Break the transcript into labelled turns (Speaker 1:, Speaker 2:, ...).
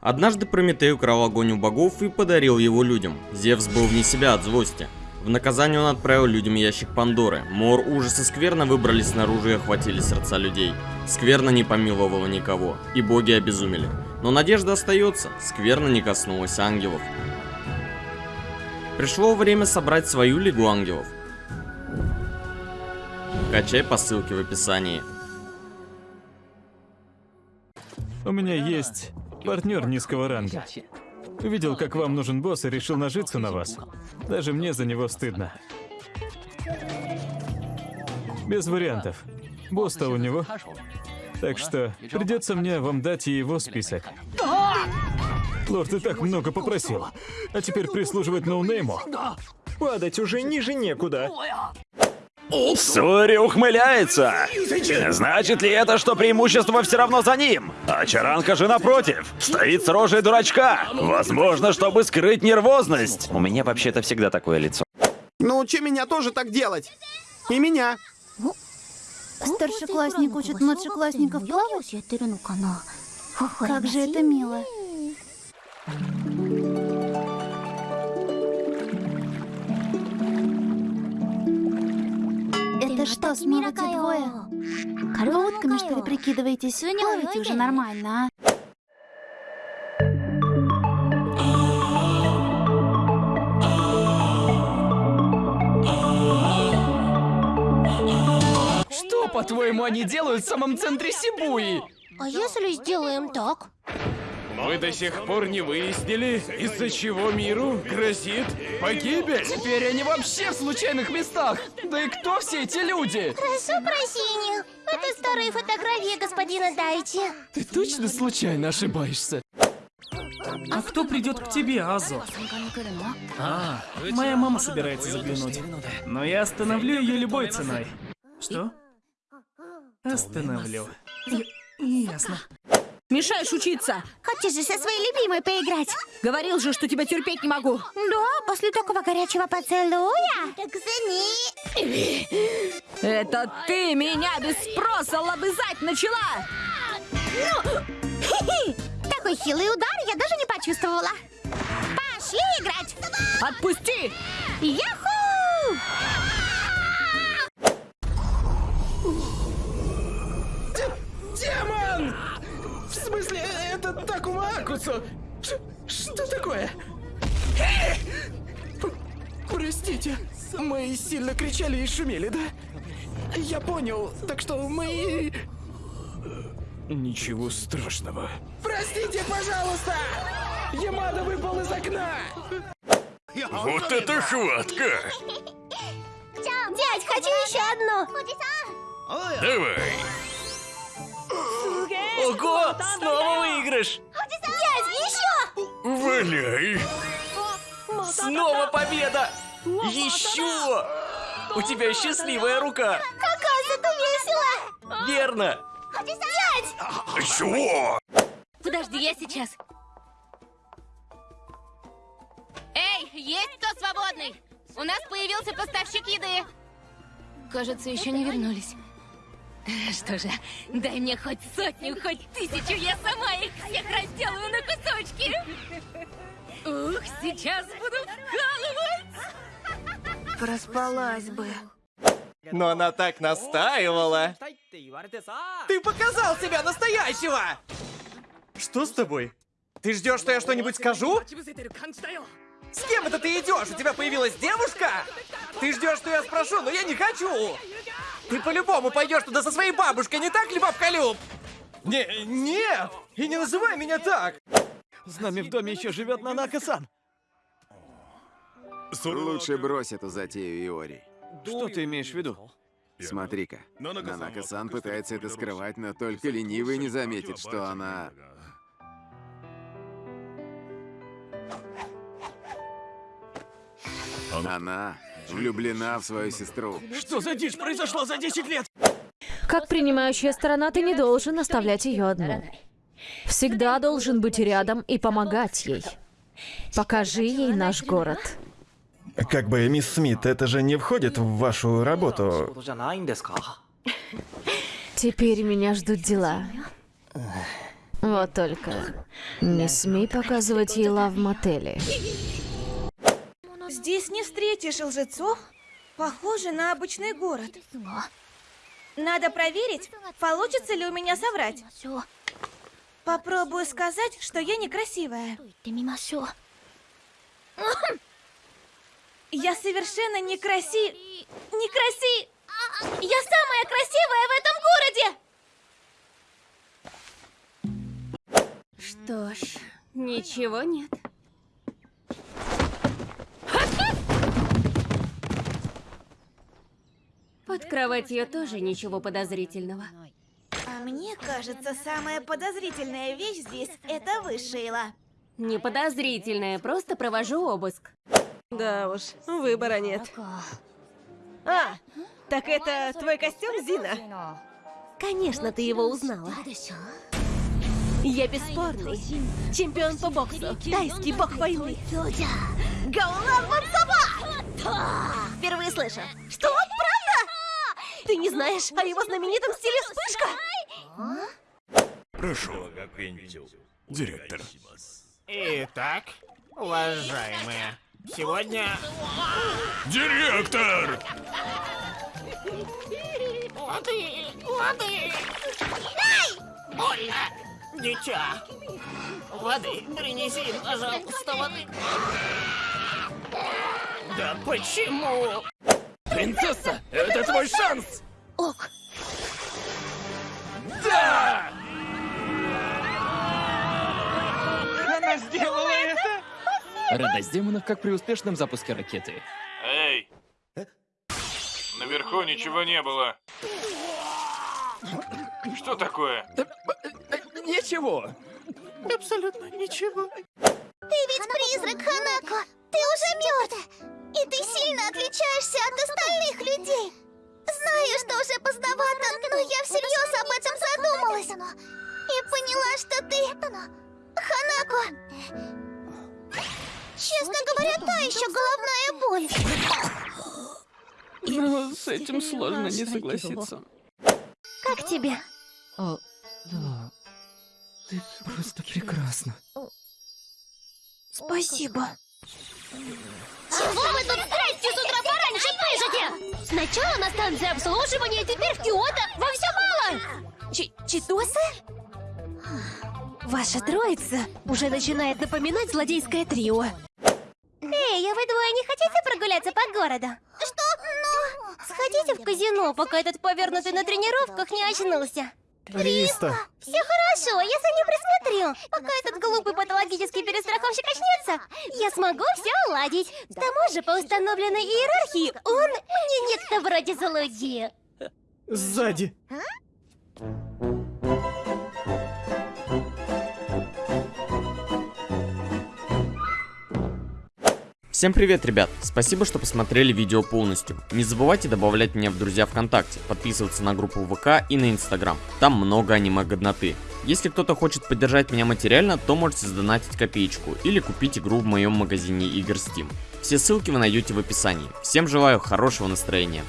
Speaker 1: Однажды Прометей украл огонь у богов и подарил его людям. Зевс был вне себя от злости. В наказание он отправил людям ящик Пандоры. Мор, ужас и скверно выбрались снаружи и охватили сердца людей. Скверно не помиловала никого, и боги обезумели. Но надежда остается, скверно не коснулась ангелов. Пришло время собрать свою лигу ангелов. Качай по ссылке в описании.
Speaker 2: У меня есть партнер низкого ранга. Увидел, как вам нужен босс, и решил нажиться на вас. Даже мне за него стыдно. Без вариантов. Босс-то у него. Так что придется мне вам дать и его список. Лорд, ты так много попросил. А теперь прислуживать ноунейму?
Speaker 3: Падать уже ниже некуда.
Speaker 4: Сури ухмыляется. Значит ли это, что преимущество все равно за ним? А Чаранка же напротив, стоит с рожей дурачка. Возможно, чтобы скрыть нервозность. У меня вообще-то всегда такое лицо.
Speaker 5: Научи Ну, меня тоже так делать. И меня.
Speaker 6: Старшеклассник учит младшеклассников плавать? Как же это мило. Что, снова те двое? Утками, что ли, прикидываетесь? Плавайте уже нормально, а?
Speaker 7: Что, по-твоему, они делают в самом центре Сибуи?
Speaker 6: А если сделаем так?
Speaker 7: Мы до сих пор не выяснили, из-за чего миру грозит погибель. Теперь они вообще в случайных местах. Да и кто все эти люди?
Speaker 6: Прошу прощения. Это старые фотографии господина Дайчи.
Speaker 7: Ты точно случайно ошибаешься?
Speaker 8: А кто придет к тебе, Азо? А, моя мама собирается заглянуть. Но я остановлю ее любой ценой. Что? Остановлю. Я- Ясно.
Speaker 9: Мешаешь учиться.
Speaker 6: Хочешь же со своей любимой поиграть?
Speaker 9: Говорил же, что тебя терпеть не могу.
Speaker 6: Да, после такого горячего поцелуя. Так зани.
Speaker 9: Это ты меня без спроса лобызать начала.
Speaker 6: Такой хилый удар я даже не почувствовала. Пошли играть.
Speaker 9: Отпусти!
Speaker 6: Яху!
Speaker 7: Простите, мы сильно кричали и шумели, да? Я понял, так что мы... Ничего страшного. Простите, пожалуйста! Ямада выпал из окна!
Speaker 4: Вот это хватка!
Speaker 6: Дядь, хочу еще одну.
Speaker 4: Давай!
Speaker 8: Ого, снова выигрыш!
Speaker 6: Дядь, еще!
Speaker 4: Валяй!
Speaker 8: Снова победа! Еще! У тебя счастливая рука!
Speaker 6: Какая зато весело!
Speaker 8: Верно!
Speaker 6: Дядь!
Speaker 4: Чего?
Speaker 9: Подожди, я сейчас. Эй, есть кто свободный? У нас появился поставщик еды. Кажется, еще не вернулись. Что же, дай мне хоть сотню, хоть тысячу, я сама их всех разделаю на кусочки. Ух, сейчас буду вкалывать.
Speaker 6: Проспалась бы.
Speaker 3: Но она так настаивала. Ты показал себя настоящего! Что с тобой? Ты ждешь, что я что-нибудь скажу? С кем это ты идешь? У тебя появилась девушка? Ты ждешь, что я спрошу, но я не хочу! Ты по-любому пойдешь туда со своей бабушкой, не так ли, бабка Люб? Не, нет! И не называй меня так!
Speaker 2: С нами в доме еще живет Нанака-сан.
Speaker 10: Лучше брось эту затею, Иори.
Speaker 2: Что ты имеешь в виду?
Speaker 10: Смотри-ка, Нанака-сан пытается это скрывать, но только ленивый не заметит, что она... Она влюблена в свою сестру.
Speaker 8: Что за дичь произошла за 10 лет?
Speaker 11: Как принимающая сторона, ты не должен оставлять ее одну. Всегда должен быть рядом и помогать ей. Покажи ей наш город.
Speaker 12: Как бы, мисс Смит, это же не входит в вашу работу.
Speaker 11: Теперь меня ждут дела. Вот только не смей показывать ей лав в мотеле.
Speaker 13: Здесь не встретишь лжецов. Похоже на обычный город. Надо проверить, получится ли у меня соврать. Попробую сказать, что я некрасивая. Я совершенно некраси... Некраси... Я самая красивая в этом городе!
Speaker 9: Что ж, ничего нет. Под кроватью тоже ничего подозрительного.
Speaker 13: А мне кажется, самая подозрительная вещь здесь — это вы, Шейла.
Speaker 9: Не подозрительное, просто провожу обыск.
Speaker 14: Да уж, выбора нет. А, так это твой костюм, Зина?
Speaker 15: Конечно, ты его узнала. Я бесспорный чемпион по боксу, тайский бог войны. Гаулан Мансаба! Впервые слышу. Что, правда? Ты не знаешь о его знаменитом стиле вспышка?
Speaker 16: Прошу, директор.
Speaker 17: Итак, уважаемые, сегодня...
Speaker 16: Директор!
Speaker 17: Воды! Воды! Ай! Больно! Дитя! Воды! Принеси, пожалуйста, воды! Да почему?
Speaker 7: Принцесса, это твой шанс!
Speaker 15: Ок.
Speaker 7: Да! Радость демонов, как при успешном запуске ракеты.
Speaker 18: Эй! Наверху ничего не было. Что такое?
Speaker 7: Ничего.
Speaker 17: Абсолютно ничего.
Speaker 19: Ты ведь призрак, Ханако! Ты уже мертв! И ты сильно отличаешься от остальных людей! Знаю, что уже поздновато, но я всерьез об этом задумалась. И поняла, что ты... Ханако... Честно говоря, та еще головная боль.
Speaker 7: Но с этим сложно не согласиться.
Speaker 19: Как тебе?
Speaker 7: О, да. Ты просто прекрасна.
Speaker 19: Спасибо. Чего вы тут страсти с утра пораньше пишете? Сначала на станции обслуживания, теперь в Киото. Вам все мало?
Speaker 15: Чи Читосы? Ваша троица уже начинает напоминать злодейское трио.
Speaker 19: Прогуляться по городу? Что? Ну... Сходите в казино, пока этот повернутый на тренировках не очнулся.
Speaker 5: Риста.
Speaker 19: Все хорошо, я за ним присмотрю. Пока этот глупый патологический перестраховщик очнется, я смогу все уладить. К тому же, по установленной иерархии, он мне некто вроде залуди.
Speaker 5: Сзади.
Speaker 1: Всем привет, ребят! Спасибо, что посмотрели видео полностью. Не забывайте добавлять меня в друзья ВКонтакте, подписываться на группу ВК и на Инстаграм. Там много аниме-годноты. Если кто-то хочет поддержать меня материально, то можете задонатить копеечку или купить игру в моем магазине игр Steam. Все ссылки вы найдете в описании. Всем желаю хорошего настроения.